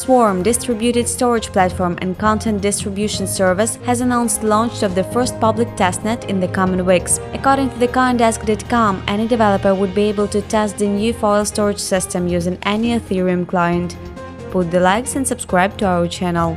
Swarm distributed storage platform and content distribution service has announced launch of the first public testnet in the coming weeks. According to the CoinDesk.com, any developer would be able to test the new file storage system using any Ethereum client. Put the likes and subscribe to our channel.